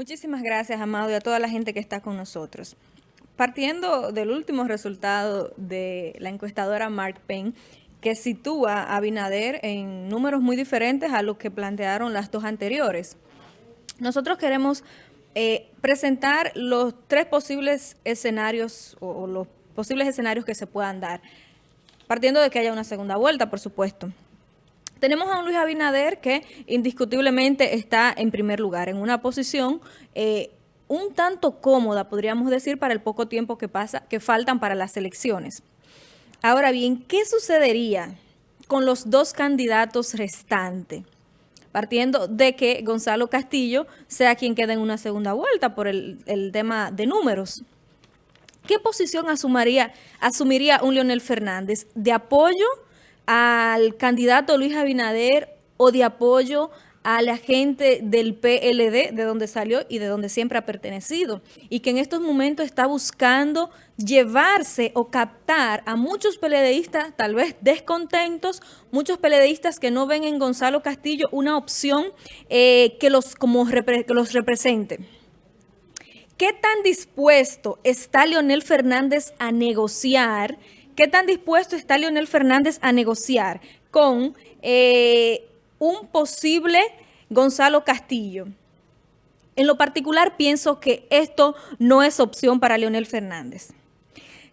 Muchísimas gracias, Amado, y a toda la gente que está con nosotros. Partiendo del último resultado de la encuestadora Mark Payne, que sitúa a Binader en números muy diferentes a los que plantearon las dos anteriores. Nosotros queremos eh, presentar los tres posibles escenarios o, los posibles escenarios que se puedan dar, partiendo de que haya una segunda vuelta, por supuesto. Tenemos a un Luis Abinader que indiscutiblemente está en primer lugar, en una posición eh, un tanto cómoda, podríamos decir, para el poco tiempo que, pasa, que faltan para las elecciones. Ahora bien, ¿qué sucedería con los dos candidatos restantes? Partiendo de que Gonzalo Castillo sea quien quede en una segunda vuelta por el, tema de números. ¿Qué posición asumiría, asumiría un Leonel Fernández? ¿De apoyo al candidato Luis Abinader o de apoyo a la gente del PLD, de donde salió y de donde siempre ha pertenecido, y que en estos momentos está buscando llevarse o captar a muchos PLDistas, tal vez descontentos, muchos PLDistas que no ven en Gonzalo Castillo una opción eh, que, los, como que los represente. ¿Qué tan dispuesto está Leonel Fernández a negociar? ¿Qué tan dispuesto está Leonel Fernández a negociar con... Eh, un posible Gonzalo Castillo. En lo particular pienso que esto no es opción para Leonel Fernández.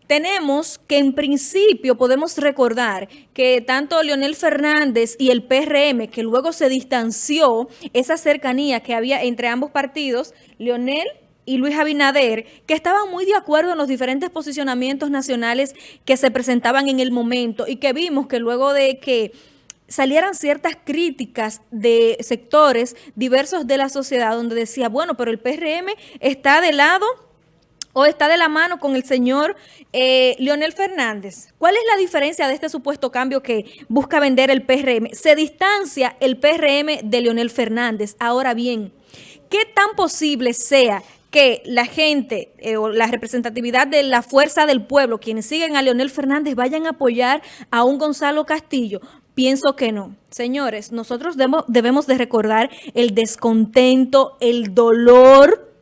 Tenemos que en principio podemos recordar que tanto Leonel Fernández y el PRM, que luego se distanció esa cercanía que había entre ambos partidos, Leonel y Luis Abinader, que estaban muy de acuerdo en los diferentes posicionamientos nacionales que se presentaban en el momento y que vimos que luego de que salieran ciertas críticas de sectores diversos de la sociedad donde decía, bueno, pero el PRM está de lado o está de la mano con el señor eh, Leonel Fernández. ¿Cuál es la diferencia de este supuesto cambio que busca vender el PRM? Se distancia el PRM de Leonel Fernández. Ahora bien, ¿qué tan posible sea que la gente eh, o la representatividad de la fuerza del pueblo, quienes siguen a Leonel Fernández, vayan a apoyar a un Gonzalo Castillo. Pienso que no. Señores, nosotros debemos de recordar el descontento, el dolor,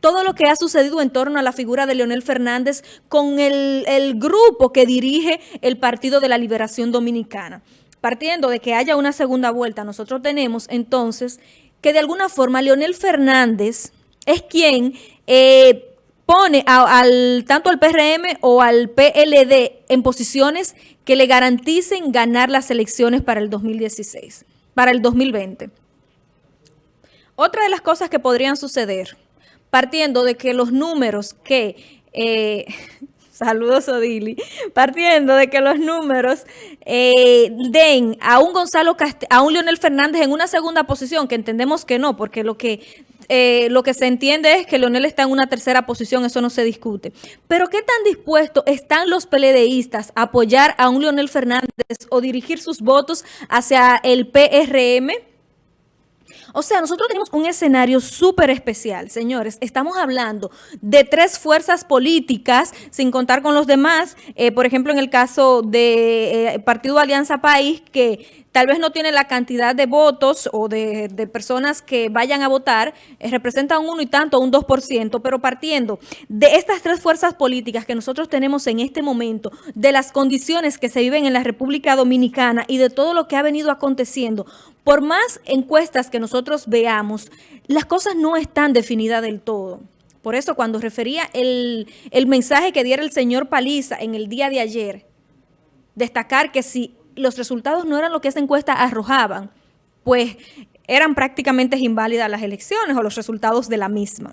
todo lo que ha sucedido en torno a la figura de Leonel Fernández con el, el grupo que dirige el Partido de la Liberación Dominicana. Partiendo de que haya una segunda vuelta, nosotros tenemos entonces que de alguna forma Leonel Fernández es quien eh, pone al, tanto al PRM o al PLD en posiciones que le garanticen ganar las elecciones para el 2016, para el 2020. Otra de las cosas que podrían suceder, partiendo de que los números que... Eh, saludos Odili, partiendo de que los números eh, den a un Gonzalo a un Leonel Fernández en una segunda posición, que entendemos que no, porque lo que eh, lo que se entiende es que Leonel está en una tercera posición, eso no se discute. Pero ¿qué tan dispuestos están los peledeístas a apoyar a un Leonel Fernández o dirigir sus votos hacia el PRM? O sea, nosotros tenemos un escenario súper especial, señores. Estamos hablando de tres fuerzas políticas, sin contar con los demás. Eh, por ejemplo, en el caso del de, eh, Partido Alianza País, que tal vez no tiene la cantidad de votos o de, personas que vayan a votar, eh, representa un uno y tanto, un 2%, pero partiendo de estas tres fuerzas políticas que nosotros tenemos en este momento, de las condiciones que se viven en la República Dominicana y de todo lo que ha venido aconteciendo, por más encuestas que nosotros veamos, las cosas no están definidas del todo. Por eso cuando refería el, mensaje que diera el señor Paliza en el día de ayer, destacar que si los resultados no eran lo que esa encuesta arrojaban, pues eran prácticamente inválidas las elecciones o los resultados de la misma.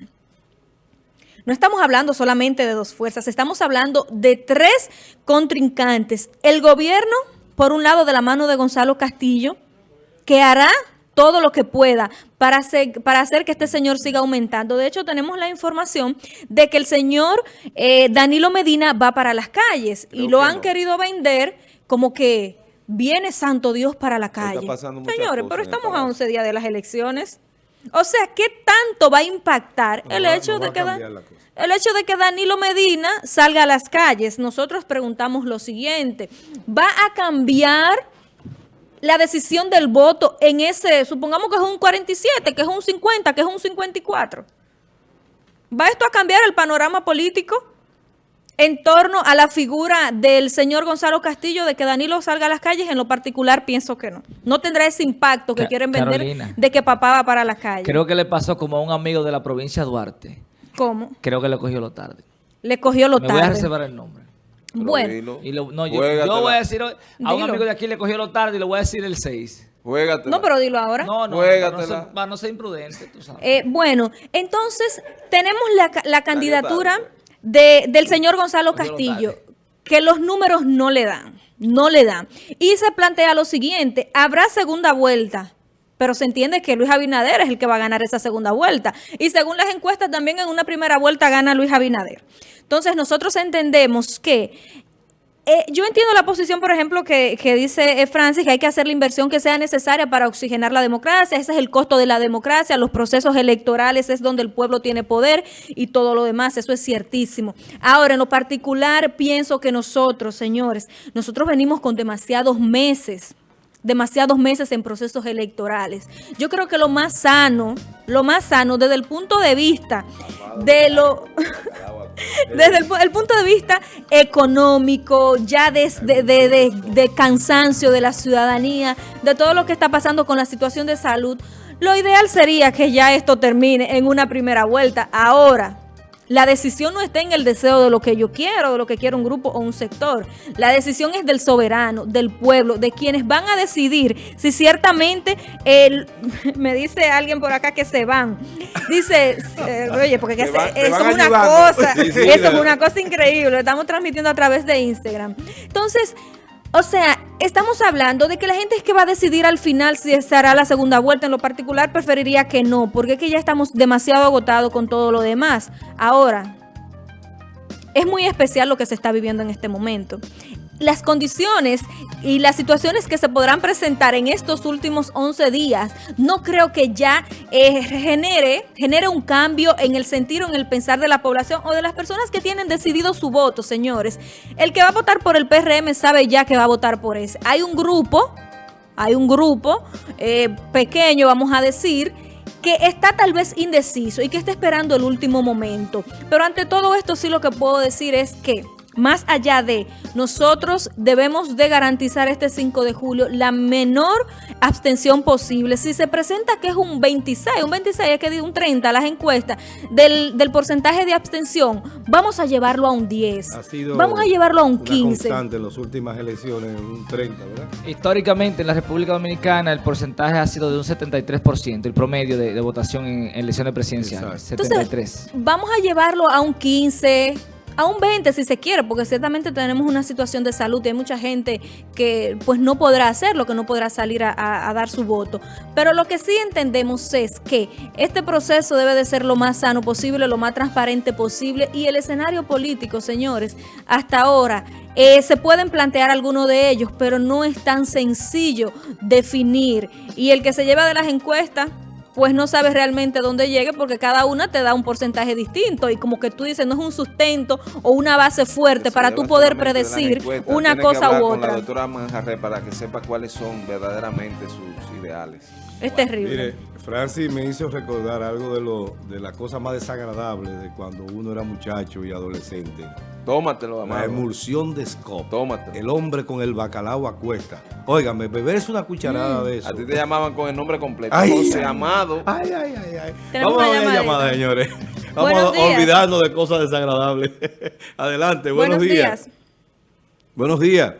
No estamos hablando solamente de dos fuerzas, estamos hablando de tres contrincantes. El gobierno, por un lado, de la mano de Gonzalo Castillo, que hará todo lo que pueda para hacer, para hacer que este señor siga aumentando. De hecho, tenemos la información de que el señor eh, Danilo Medina va para las calles y lo han querido vender como que viene Santo Dios para la calle. Señores, pero estamos a 11 días de las elecciones. O sea, ¿qué tanto va a impactar el, hecho de que el hecho de que Danilo Medina salga a las calles? Nosotros preguntamos lo siguiente, ¿va a cambiar la decisión del voto en ese, supongamos que es un 47, que es un 50, que es un 54? ¿Va esto a cambiar el panorama político? en torno a la figura del señor Gonzalo Castillo de que Danilo salga a las calles, en lo particular pienso que no. No tendrá ese impacto que quieren vender de que papá va para la calle. Creo que le pasó como a un amigo de la provincia de Duarte. ¿Cómo? Creo que le cogió lo tarde. Le cogió lo tarde. Me voy a reservar el nombre. Bueno. no, yo, voy a decir a un amigo de aquí le cogió lo tarde y le voy a decir el 6. No, pero dilo ahora. No, no, para no, ser, imprudente, tú sabes. Eh, bueno, entonces tenemos la, la candidatura del señor Gonzalo Castillo, que los números no le dan, no le dan. Y se plantea lo siguiente, habrá segunda vuelta, pero se entiende que Luis Abinader es el que va a ganar esa segunda vuelta. Y según las encuestas, también en una primera vuelta gana Luis Abinader. Entonces nosotros entendemos que eh, yo entiendo la posición, por ejemplo, que, dice eh, Francis, que hay que hacer la inversión que sea necesaria para oxigenar la democracia. Ese es el costo de la democracia. Los procesos electorales es donde el pueblo tiene poder y todo lo demás. Eso es ciertísimo. Ahora, en lo particular, pienso que nosotros, señores, nosotros venimos con demasiados meses demasiados meses en procesos electorales. Yo creo que lo más sano, lo más sano desde el punto de vista de lo... Desde el, punto de vista económico, ya desde de, cansancio de la ciudadanía, de todo lo que está pasando con la situación de salud, lo ideal sería que ya esto termine en una primera vuelta. Ahora, la decisión no está en el deseo de lo que yo quiero, de lo que quiere un grupo o un sector. La decisión es del soberano, del pueblo, de quienes van a decidir si ciertamente el, me dice alguien por acá que se van. Dice, eh, oye, porque eso es una cosa, eso es una cosa increíble. Lo estamos transmitiendo a través de Instagram. Entonces, o sea, estamos hablando de que la gente es que va a decidir al final si se la segunda vuelta. En lo particular preferiría que no, porque es que ya estamos demasiado agotados con todo lo demás. Ahora, es muy especial lo que se está viviendo en este momento las condiciones y las situaciones que se podrán presentar en estos últimos 11 días, no creo que ya eh, genere, genere un cambio en el sentir o en el pensar de la población o de las personas que tienen decidido su voto, señores. El que va a votar por el PRM sabe ya que va a votar por ese. Hay un grupo, hay un grupo eh, pequeño, vamos a decir, que está tal vez indeciso y que está esperando el último momento. Pero ante todo esto sí lo que puedo decir es que más allá de nosotros debemos de garantizar este 5 de julio la menor abstención posible. Si se presenta que es un 26, un 26 es que un 30 las encuestas del, porcentaje de abstención, vamos a llevarlo a un 10. vamos a llevarlo a un 15. Constante en las últimas elecciones, un 30, ¿verdad? Históricamente en la República Dominicana el porcentaje ha sido de un 73%, el promedio de, votación en, elecciones presidenciales. 73. vamos a llevarlo a un 15 a un 20 si se quiere, porque ciertamente tenemos una situación de salud y hay mucha gente que pues no podrá hacerlo, que no podrá salir a, dar su voto. Pero lo que sí entendemos es que este proceso debe de ser lo más sano posible, lo más transparente posible y el escenario político, señores, hasta ahora eh, se pueden plantear algunos de ellos, pero no es tan sencillo definir. Y el que se lleva de las encuestas pues no sabes realmente dónde llegue porque cada una te da un porcentaje distinto y como que tú dices, no es un sustento o una base fuerte para tú poder predecir una cosa u otra. la doctora Manjarre para que sepa cuáles son verdaderamente sus ideales. Es terrible. Mire, Francis me hizo recordar algo de, lo, de la cosa más desagradable de cuando uno era muchacho y adolescente. Tómatelo, amado. La emulsión de Scott. Tómatelo. El hombre con el bacalao a cuesta. Óigame, es una cucharada mm. de eso. A ti te llamaban con el nombre completo. Ay, José Amado. Ay, ay, ay, ay. Vamos a ver llamada, señores. Vamos a olvidarnos de cosas desagradables. Adelante, buenos, días. Buenos días.